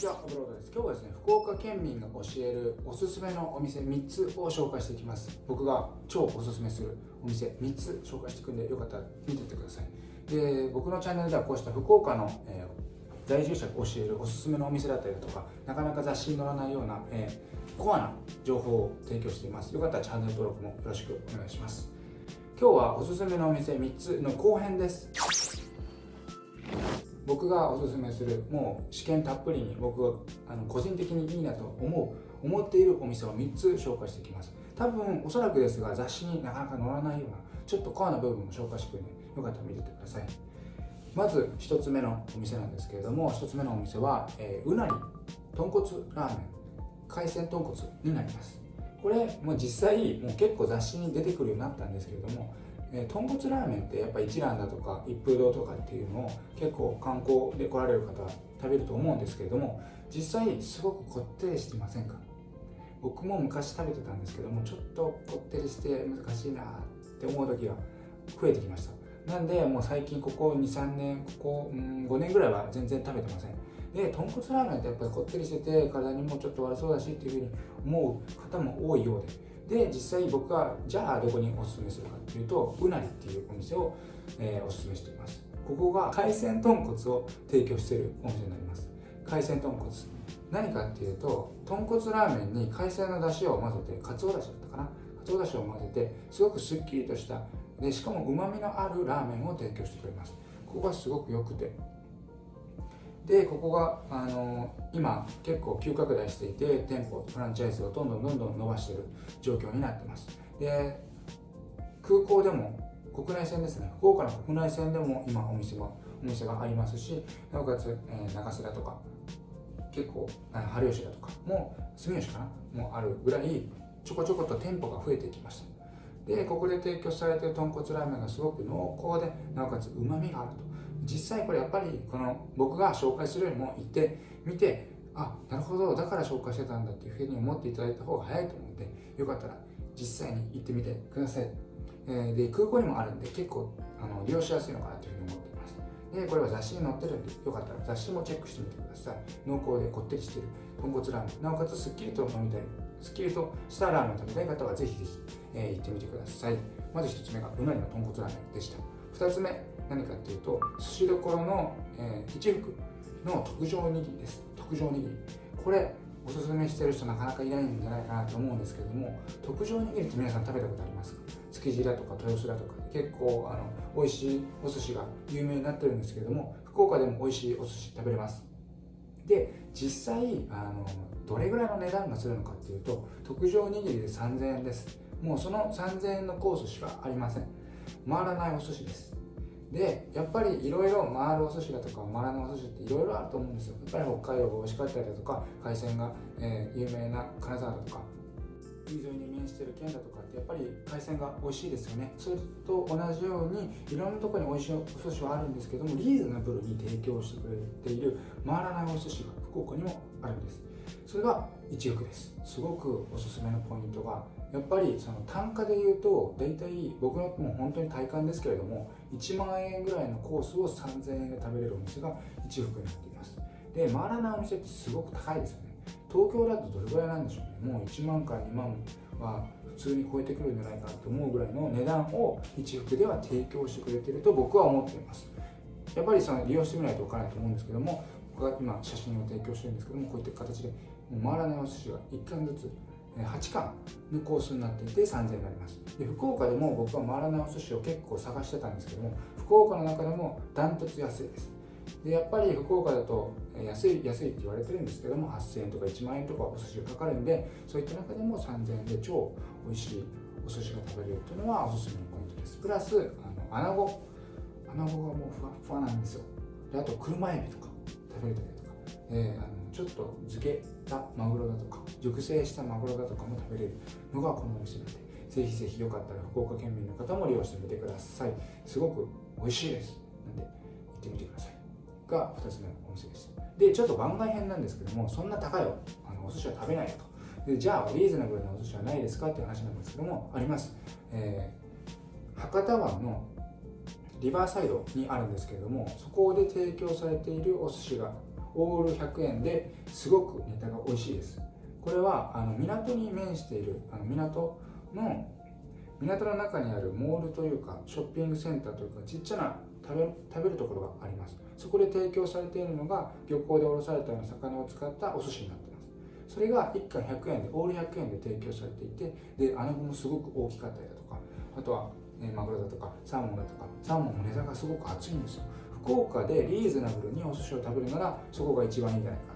ちは、ブロードです。今日はですね、福岡県民が教えるおすすめのお店3つを紹介していきます。僕が超おすすめするお店3つ紹介していくんで、よかったら見てってください。で、僕のチャンネルではこうした福岡の、えー、在住者が教えるおすすめのお店だったりだとか、なかなか雑誌に載らないような、えー、コアな情報を提供しています。よかったらチャンネル登録もよろしくお願いします。今日はおすすめのお店3つの後編です。僕がおすすめするもう試験たっぷりに僕があの個人的にいいなと思う思っているお店を3つ紹介していきます。多分おそらくですが雑誌になかなか載らないようなちょっとコアな部分も紹介してくるのでよかったら見ててください。まず1つ目のお店なんですけれども1つ目のお店は、えー、うなり豚骨ラーメン海鮮豚骨になります。これも実際もう結構雑誌に出てくるようになったんですけれどもえ、豚骨ラーメンってやっぱ一蘭だとか一風堂とかっていうのを結構観光で来られる方は食べると思うんですけれども実際すごくこってりしてませんか？僕も昔食べてたんですけどもちょっとこってりして難しいなって思う時が増えてきました。なんでもう最近ここ23年ここ、うん、5年ぐらいは全然食べてません。で豚骨ラーメンってやっぱりこってりしてて体にもちょっと悪そうだしっていうふうに思う方も多いようで。で実際僕がじゃあどこにおすすめするかっていうとうなりっていうお店を、えー、おすすめしています。ここが海鮮豚骨を提供しているお店になります。海鮮豚骨。何かっていうと豚骨ラーメンに海鮮の出汁を混ぜてかつおだしだったかな？かつおだしを混ぜてすごくすっきりとした。でしかもうまみのあるラーメンを提供してくれます。ここがすごく良くて。でここがあの今結構急拡大していて店舗フランチャイズをどんどんどんどん伸ばしている状況になってます。で空港でも国内線ですね。福岡の国内線でも今お店もお店がありますしなおかつ、えー、長瀬だとか結構春吉だとかも住吉かな？もあるぐらいちょこちょこと店舗が増えてきました。でここで提供されている豚骨ラーメンがすごく濃厚でなおかつうまみがあると。実際これやっぱりこの僕が紹介するよりも行ってみてあなるほどだから紹介してたんだっていうふうに思っていただいた方が早いと思うのでよかったら実際に行ってみてください、えー、で空港にもあるんで結構あの利用しやすいのかなというふうに思っています。でこれは雑誌に載ってるんでよかったら雑誌もチェックしてみてください。濃厚でこってりしてる豚骨ラーメン。なおかつすっきりと飲みたいすっきりとしたラーメンを食べたい方はぜひぜひ、えー、行ってみてください。まず1つ目がうなりの豚骨ラーメンでした。2つ目何かっていうと寿司どころの、えー、一福の特上握りです。特上握り。これおすすめしてる人なかなかいないんじゃないかなと思うんですけども特上握りって皆さん食べたことありますか？築地だとか豊洲だとか結構あの美味しいお寿司が有名になってるんですけども福岡でも美味しいお寿司食べれます。で実際あのどれぐらいの値段がするのかっていうと特上握りで3000円です。もうその3000円のコースしかありません。回らないお寿司です。でやっぱりいろいろ回るお寿司だとか回らないお寿司っていろいろあると思うんですよ。やっぱり北海道が美味しかったりだとか海鮮が、えー、有名な金沢だとか。海沿いに面してる県だとかってやっぱり海鮮が美味しいですよね。それと同じようにいろんなとこに美味しいお寿司はあるんですけどもリーズナブルに提供してくれている回らないお寿司が福岡にもあるんです。それが一億です。すごくおすすめのポイントがやっぱりその単価で言うと大体僕のもう本当に体感ですけれども1万円ぐらいのコースを3000円で食べれるお店が一福になっています。で回らないお店ってすごく高いですよね。東京だとどれぐらいなんでしょうね。もう1万から2万は普通に超えてくるんじゃないかと思うぐらいの値段を一福では提供してくれてると僕は思っています。やっぱりその利用してみないと分からないと思うんですけども僕が今写真を提供してるんですけどもこういった形で回らないお寿司が1貫ずつ8貫のコースになっていて3000円になります。で福岡でも僕は回らないお寿司を結構探してたんですけども福岡の中でもダントツ安いです。でやっぱり福岡だと安い安いって言われてるんですけども8000円とか1万円とかお寿司がかかるんでそういった中でも3000円で超美味しいお寿司が食べれるというのはおすすめのポイントです。プラスあの穴子。穴子がもうふわふわなんですよ。であと車エビとか食べれたりとか、えー、あのちょっと漬けたマグロだとか熟成したマグロだとかも食べれる。のがこのお店なのでぜひぜひよかったら福岡県民の方も利用してみてください。すごく美味しいです。なんで行ってみてください。が2つ目のお店でしたでちょっと番外編なんですけどもそんな高いあのお寿司は食べないと。でじゃあリーズナブルなお寿司はないですかっていう話なんですけどもあります、えー、博多湾のリバーサイドにあるんですけれどもそこで提供されているお寿司がオール100円ですごくネタが美味しいです。これはあの港に面しているあの港の港の中にあるモールというかショッピングセンターというかちっちゃな食べ食べるところがあります。そこで提供されているのが漁港で卸されたような魚を使ったお寿司になってます。それが1貫100円でオール100円で提供されていてで穴子もすごく大きかったりだとかあとは、えマグロだとかサーモンだとかサーモンも値段がすごく厚いんですよ。福岡でリーズナブルにお寿司を食べるならそこが一番いいんじゃないか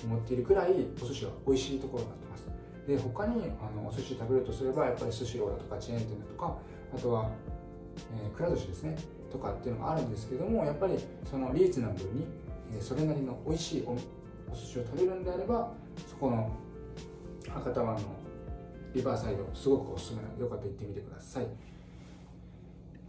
と思っているくらいお寿司は美味しいところになってます。で他にあのお寿司食べるとすればやっぱりスシローだとかチェーン店だとかあとは、えー、くら寿司ですねとかっていうのがあるんですけどもやっぱりそのリーズナブルに、えー、それなりの美味しいおお寿司を食べるんであればそこの博多湾のリバーサイドすごくおすすめなのでよかったら行ってみてください。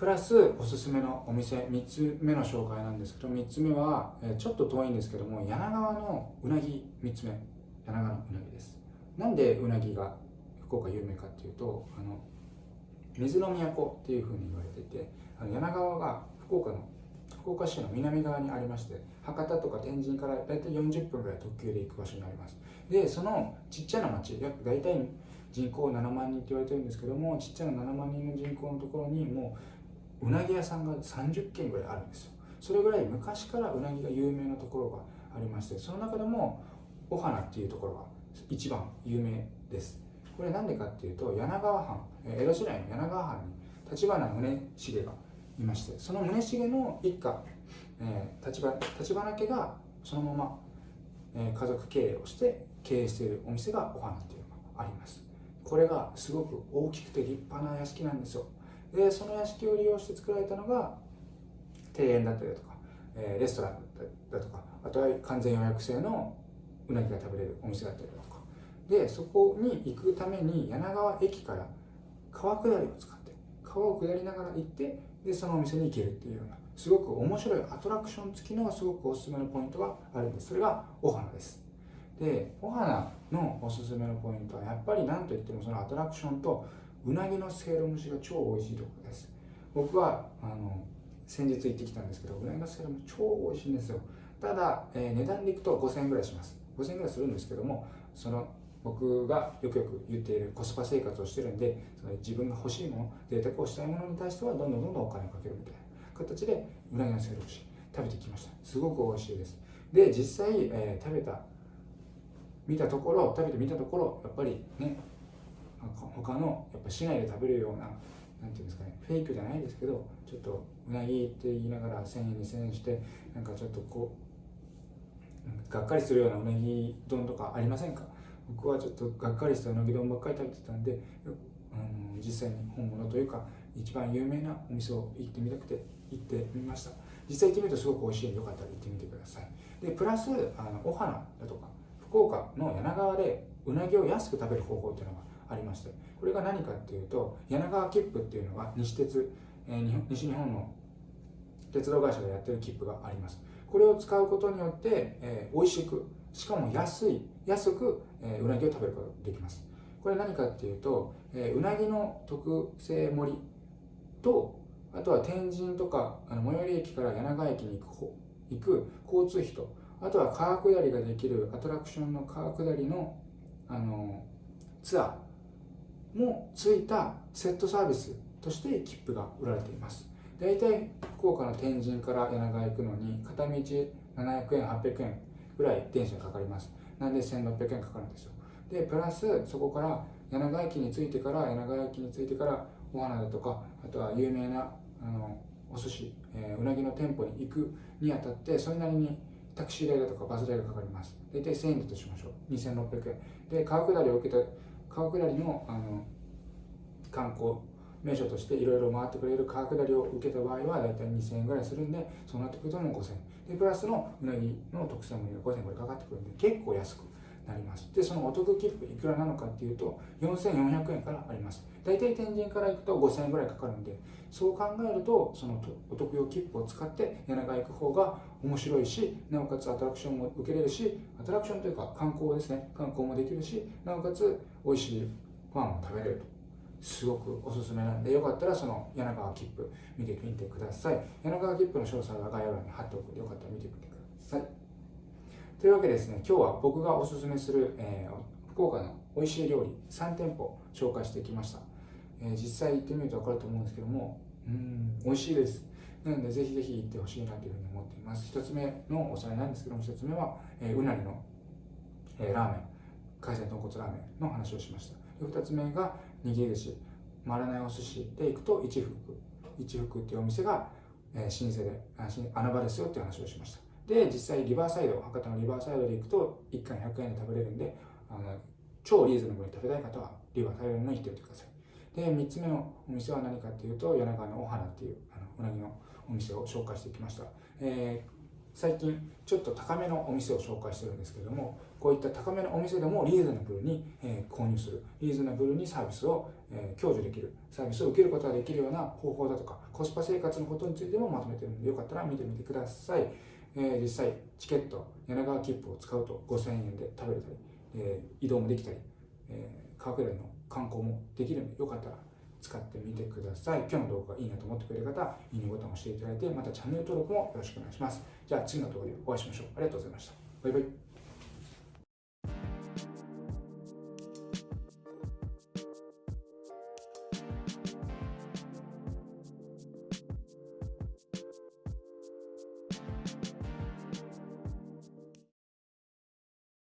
プラスおすすめのお店3つ目の紹介なんですけど3つ目は、ちょっと遠いんですけども柳川のうなぎ3つ目。柳川のうなぎです。なんでうなぎが福岡有名かっていうとあの水の都っていうふうに言われててあの柳川が福岡の福岡市の南側にありまして博多とか天神から大体40分ぐらい特急で行く場所にあります。でそのちっちゃな町約大体人口7万人って言われてるんですけどもちっちゃな7万人の人口のところにもううなぎ屋さんが30軒ぐらいあるんですよ。それぐらい昔からうなぎが有名なところがありましてその中でもお花っていうところが一番有名です。これなんでかっていうと柳川藩江戸時代の柳川藩に立花宗重がいましてその宗重の一家、え、立花立花家がそのまま、えー、家族経営をして経営しているお店がお花っていうのがあります。これがすごく大きくて立派な屋敷なんですよ。でその屋敷を利用して作られたのが庭園だったりだとか、え、レストランだとかあとは完全予約制のうなぎが食べれるお店だったりだとか。でそこに行くために柳川駅から川下りを使って川を下りながら行ってでそのお店に行けるっていうようなすごく面白いアトラクション付きのすごくおすすめのポイントがあるんです。それがお花です。でお花のおすすめのポイントはやっぱり何といってもそのアトラクションとうなぎのせいろ蒸しが超美味しいところです。僕はあの先日行ってきたんですけどうなぎのせいろ蒸し超美味しいんですよ。ただ、えー、値段でいくと5000円ぐらいします。5000円ぐらいするんですけどもその僕がよくよく言っているコスパ生活をしてるんでその自分が欲しいもの贅沢をしたいものに対してはどんどんどんどんお金をかけるみたいな形でうなぎのせいろし食べてきました。すごく美味しいです。で実際、えー、食べた見たところ食べてみたところやっぱりね他のやっぱ市内で食べるようななんていうんですかねフェイクじゃないですけどちょっとうなぎって言いながら1000円2000円してなんかちょっとこうがっかりするようなうなぎ丼とかありませんか？僕はちょっとがっかりしたうなぎ丼ばっかり食べてたんで、うん、実際に本物というか一番有名なお店を行ってみたくて行ってみました。実際行ってみるとすごく美味しいんでよかったら行ってみてください。でプラスあのお花だとか福岡の柳川でうなぎを安く食べる方法っていうのがありましてこれが何かっていうと柳川切符っていうのが西鉄、えー、西日本の鉄道会社がやってる切符があります。これを使うことによって、えー、美味しくしかも安い安く、えー、うなぎを食べることができます。これ何かっていうと、えー、うなぎの特製盛りとあとは天神とかあの最寄り駅から柳川駅に行く行く交通費とあとは川下りができるアトラクションの川下りのあのツアーもついたセットサービスとして切符が売られています。大体福岡の天神から柳川行くのに片道700円800円ぐらい電車かかります。なんで1600円かかるんですよ。でプラスそこから柳川駅に着いてから柳川駅に着いてからお花だとかあとは有名なあのお寿司、えー、うなぎの店舗に行くにあたってそれなりにタクシー代だとかバス代がかかります。大体1000円だとしましょう。2600円。で川下りを受けた川下りのあの観光名所としていろいろ回ってくれる川下りを受けた場合は大体2000円ぐらいするんでそうなってくるともう5000円。でプラスのうなぎの特選盛りが5000円ぐらいかかってくるんで結構安く。なります。でそのお得切符いくらなのかっていうと4400円からあります。大体天神から行くと5000円ぐらいかかるんでそう考えるとそのお得用切符を使って柳川行く方が面白いしなおかつアトラクションも受けれるしアトラクションというか観光ですね。観光もできるしなおかつ美味しいご飯も食べれると。すごくおすすめなんでよかったらその柳川切符見てみてください。柳川切符の詳細は概要欄に貼っておくのでよかったら見てみてください。というわけでですね今日は僕がおすすめする、えー、福岡の美味しい料理3店舗紹介してきました、えー、実際行ってみると分かると思うんですけどもうん美味しいです。なのでぜひぜひ行ってほしいなというふうに思っています。1つ目のおさらいなんですけども1つ目は、えー、うなりの、えー、ラーメン海鮮豚骨ラーメンの話をしました。2つ目が握り寿司回らないお寿司で行くと一福。一福っていうお店が、えー、老舗で穴場ですよっていう話をしました。で実際リバーサイド博多のリバーサイドで行くと1貫100円で食べれるんであの超リーズナブルに食べたい方はリバーサイドに行ってみてください。で3つ目のお店は何かっていうと柳川のお花っていうあのうなぎのお店を紹介してきました、えー最近ちょっと高めのお店を紹介してるんですけどもこういった高めのお店でもリーズナブルに、え、購入する。リーズナブルにサービスを、え、享受できる。サービスを受けることができるような方法だとかコスパ生活のことについてもまとめてるのでよかったら見てみてください、えー、実際チケット柳川切符を使うと5000円で食べれたり、え移動もできたり、え川下りの観光もできるのでよかったら使ってみてください。今日の動画がいいなと思ってくれる方、いいねボタンを押していただいて、またチャンネル登録もよろしくお願いします。じゃあ次の動画でお会いしましょう。ありがとうございました。バイバイ。